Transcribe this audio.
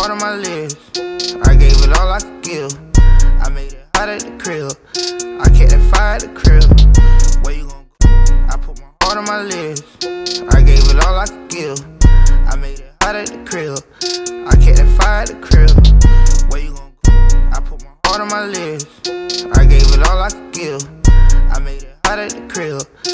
heart on my lips. I gave it all I could give. I made it hot at the crib. I kept that fire at the crib. Where you gon' go? I put my heart on my lips. I gave it all I could give. I made it hot at the crib. I kept that fire at the crib. Where you gon' go? I put my heart on my lips. I gave it all I could give. I made it hot at the crib. The crib.